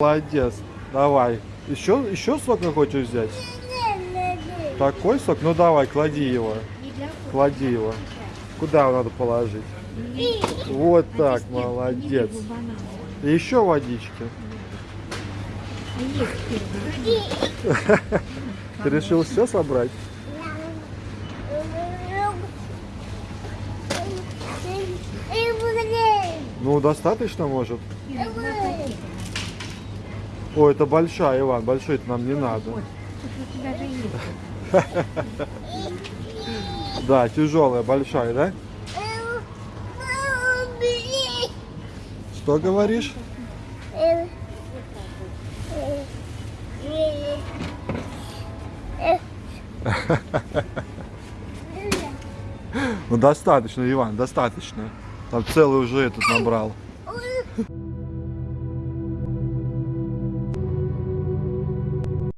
Молодец. Давай. Еще, еще сока хочешь взять? Такой сок? Ну давай, клади его. Клади его. Куда надо положить? Вот так, молодец. И еще водички. Ты решил все собрать? Ну, достаточно, может? О, это большая, Иван, большой это нам не надо. Да, тяжелая, большая, да? Что говоришь? Ну достаточно, Иван, достаточно. Там целый уже этот набрал.